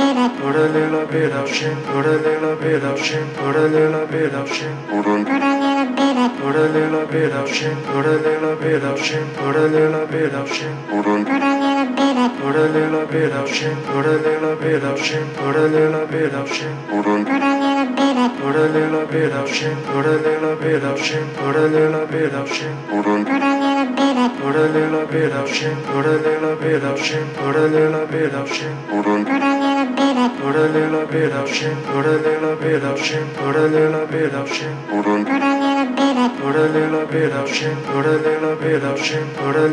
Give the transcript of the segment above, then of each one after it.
Put a little bit of shin, put a little bit of shin, put a little bit of shin, put a little bit of Put a little bit of shin, put a little bit of shin, put a little bit of shin, put a little bit of Put a little bit of shin, put a little bit of shin, put a little bit of shin, put a little bit of Put a little bit of shin, put a little bit of shin, put a little bit of shin, put a Put a little bit of put a little bit of shin, put a little bit of shin, put a Put a little bit of shin, put a little bit of shin, put a little bit of shin, put a little bit. Put a little bit of shin, put a little bit of shin, put a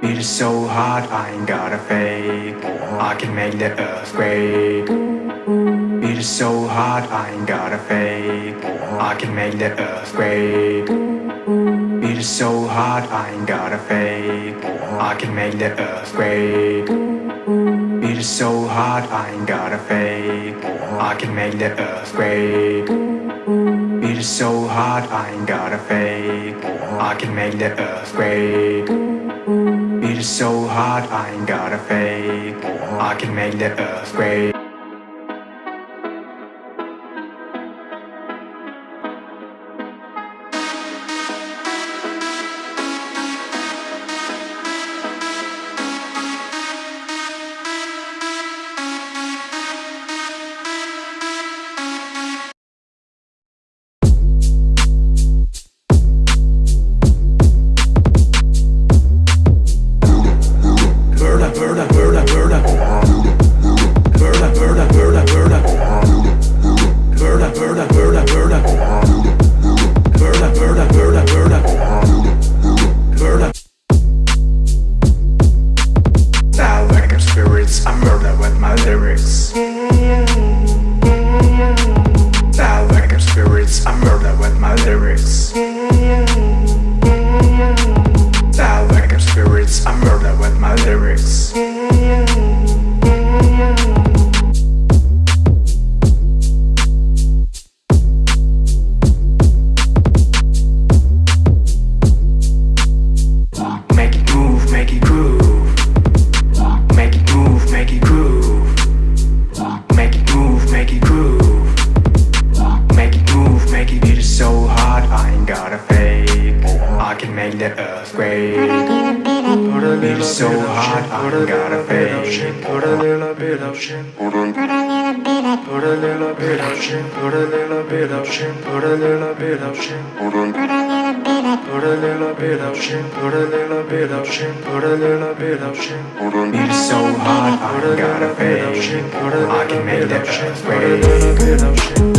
It is so hot, I ain't got a fake. I can make the earthquake. It is so hot, I ain't got a fake. I can make the earthquake. It is so hot, I ain't got a fake. I can make the earthquake. It is so hot, I ain't got a fake. I can make the earthquake. It is so hot, I ain't got a fake. I can make the earthquake. It is so hot, I ain't got a fake. I can make the earthquake. Lyrics. Little a bit of shin, fake. put a little bit of shin, put a little bit of put a little bit of shin, put a little bit of shin, put a little bit of shin, put a little bit of put a little bit of shin, put a Beat so hard, I Put a little bit of shin, put a I little bit of shin, put a earthquake. little bit of shin, Beat so hard, I put a ain't got a little bit of fake.